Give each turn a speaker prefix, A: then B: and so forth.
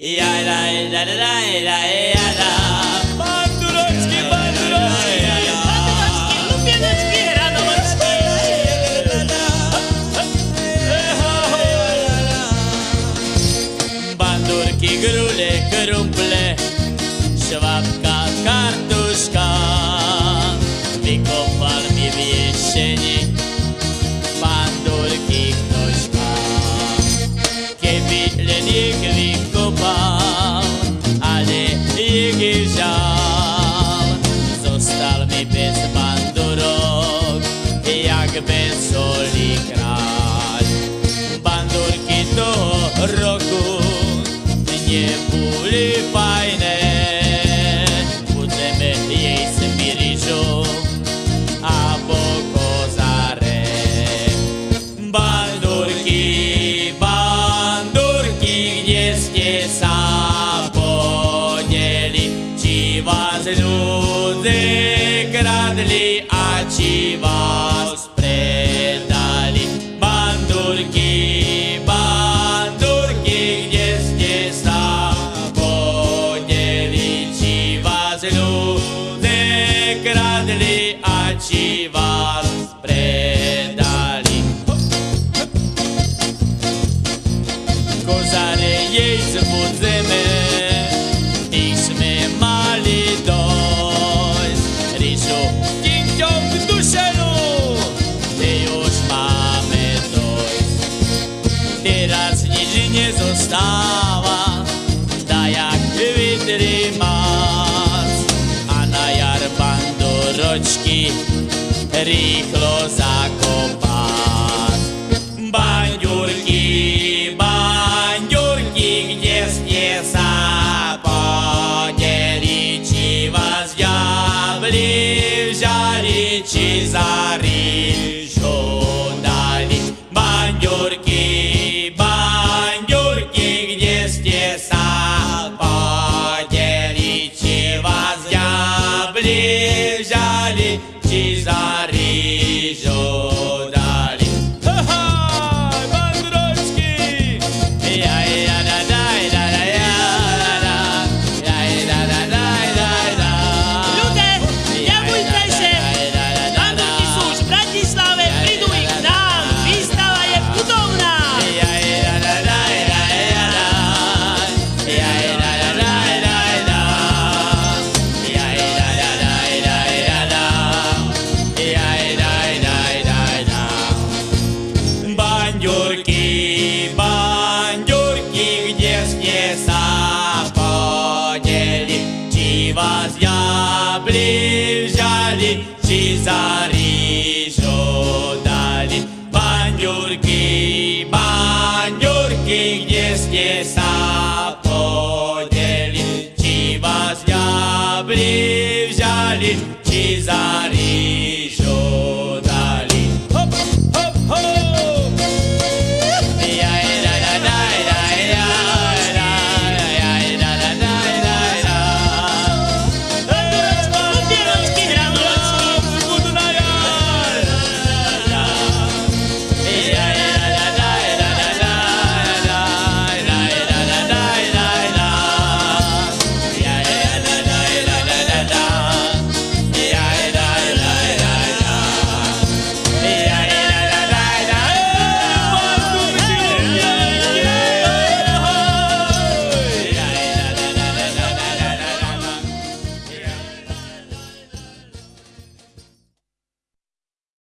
A: Ja, la, la, la, la, la, ja, la.
B: Bandureczki, bandureczki!
C: Lubieneczki, radomeczki!
A: Bandurki, grule, krumple, szwabka, kartuszka. Wykopal mi w jak bez soli kraj. Bandurki toho roku nie były fajne. Budeme jej smiriżu, albo kozarek. Bandurki, bandurki, gdzieście sam podzieli, ci was ludzie kradli, a Teraz nic nie została, da jak wytrzymasz. A na jar bandoroczki rychlo zakopać. Bandziurki, bandziurki, gdzie spiesa podzielić ci was diabli wzięli ci za aleijale, desalhe. возъябли взяли, чи зари дали? Бандюрки, бандюрки, где с леса подели, чи возъябли взяли, чи зари